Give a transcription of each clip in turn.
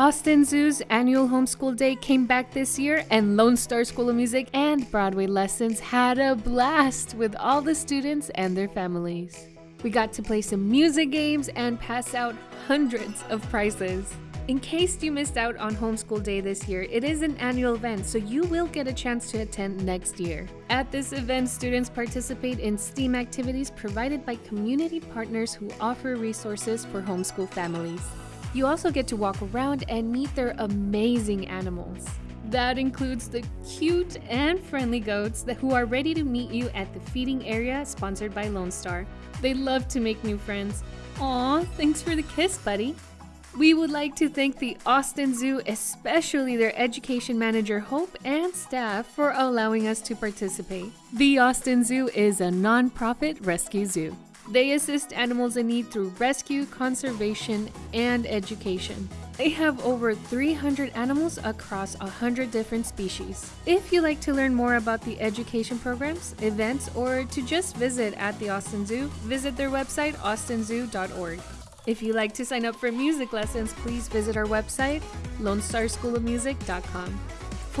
Austin Zoo's annual homeschool day came back this year, and Lone Star School of Music and Broadway Lessons had a blast with all the students and their families. We got to play some music games and pass out hundreds of prizes. In case you missed out on Homeschool Day this year, it is an annual event, so you will get a chance to attend next year. At this event, students participate in STEAM activities provided by community partners who offer resources for homeschool families. You also get to walk around and meet their amazing animals. That includes the cute and friendly goats that who are ready to meet you at the feeding area sponsored by Lone Star. They love to make new friends. Aw, thanks for the kiss, buddy. We would like to thank the Austin Zoo, especially their education manager Hope and staff for allowing us to participate. The Austin Zoo is a non-profit rescue zoo. They assist animals in need through rescue, conservation, and education. They have over 300 animals across 100 different species. If you'd like to learn more about the education programs, events, or to just visit at the Austin Zoo, visit their website austinzoo.org. If you'd like to sign up for music lessons, please visit our website, lonestarschoolofmusic.com.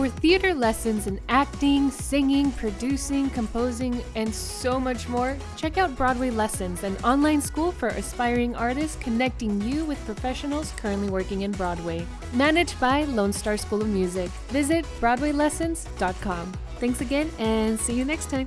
For theater lessons in acting, singing, producing, composing, and so much more, check out Broadway Lessons, an online school for aspiring artists connecting you with professionals currently working in Broadway. Managed by Lone Star School of Music. Visit BroadwayLessons.com. Thanks again and see you next time.